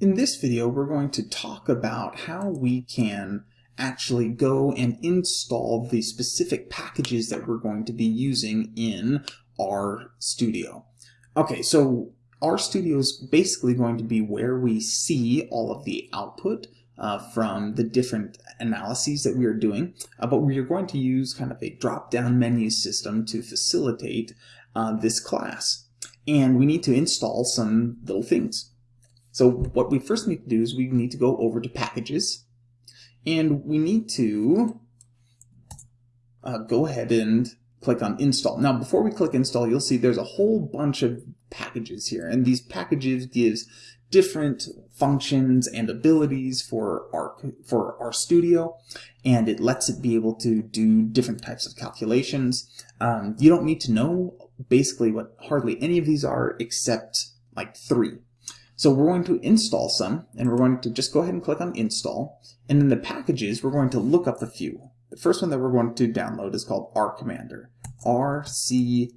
In this video, we're going to talk about how we can actually go and install the specific packages that we're going to be using in RStudio. Okay, so RStudio is basically going to be where we see all of the output uh, from the different analyses that we are doing, uh, but we are going to use kind of a drop-down menu system to facilitate uh, this class. And we need to install some little things. So what we first need to do is we need to go over to packages and we need to uh, go ahead and click on install. Now before we click install you'll see there's a whole bunch of packages here and these packages gives different functions and abilities for our for RStudio and it lets it be able to do different types of calculations. Um, you don't need to know basically what hardly any of these are except like three. So we're going to install some, and we're going to just go ahead and click on install. And in the packages, we're going to look up a few. The first one that we're going to download is called RCommander. R-C-M-D-R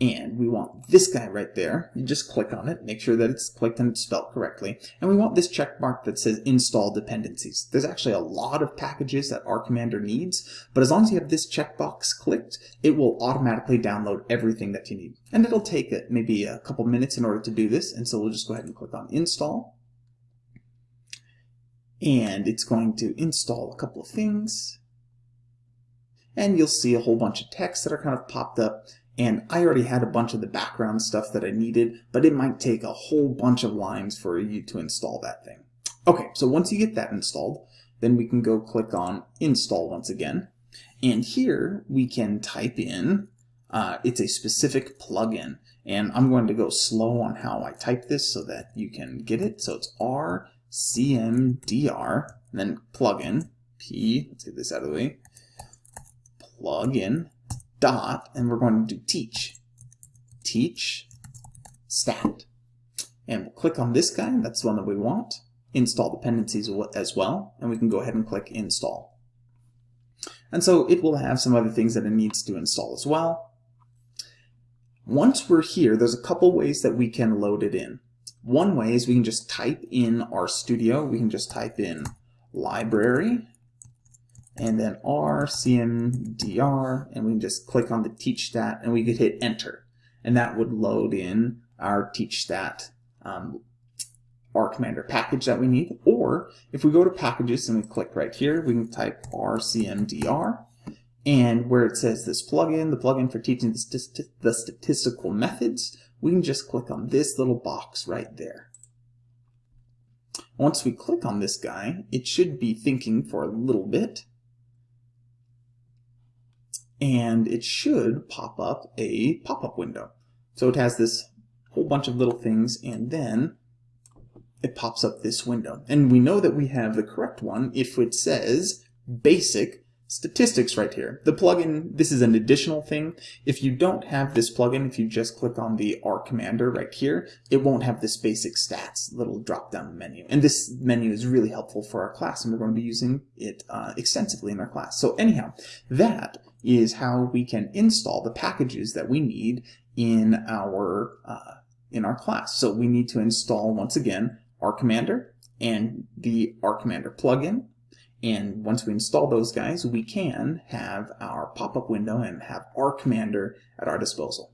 and we want this guy right there. You just click on it, make sure that it's clicked and it's spelled correctly. And we want this check mark that says install dependencies. There's actually a lot of packages that RCommander needs, but as long as you have this checkbox clicked, it will automatically download everything that you need. And it'll take maybe a couple minutes in order to do this, and so we'll just go ahead and click on install. And it's going to install a couple of things. And you'll see a whole bunch of text that are kind of popped up and I already had a bunch of the background stuff that I needed, but it might take a whole bunch of lines for you to install that thing. Okay, so once you get that installed, then we can go click on install once again. And here we can type in, uh, it's a specific plugin. And I'm going to go slow on how I type this so that you can get it. So it's RCMDR, then plugin, P, let's get this out of the way, plugin, dot, and we're going to do teach. Teach stat. And we'll click on this guy, that's the one that we want. Install dependencies as well, and we can go ahead and click install. And so it will have some other things that it needs to install as well. Once we're here, there's a couple ways that we can load it in. One way is we can just type in RStudio. We can just type in library and then R, CMDR, and we can just click on the teach stat and we could hit enter. And that would load in our teach stat um, RCommander package that we need. Or if we go to packages and we click right here, we can type RCMDR. And where it says this plugin, the plugin for teaching the, the statistical methods, we can just click on this little box right there. Once we click on this guy, it should be thinking for a little bit and it should pop up a pop-up window. So it has this whole bunch of little things and then it pops up this window. And we know that we have the correct one if it says basic statistics right here. The plugin, this is an additional thing. If you don't have this plugin, if you just click on the R commander right here, it won't have this basic stats little drop down menu. And this menu is really helpful for our class and we're going to be using it uh, extensively in our class. So anyhow, that is how we can install the packages that we need in our uh, in our class. So we need to install once again RCommander and the RCommander plugin. And once we install those guys, we can have our pop-up window and have RCommander at our disposal.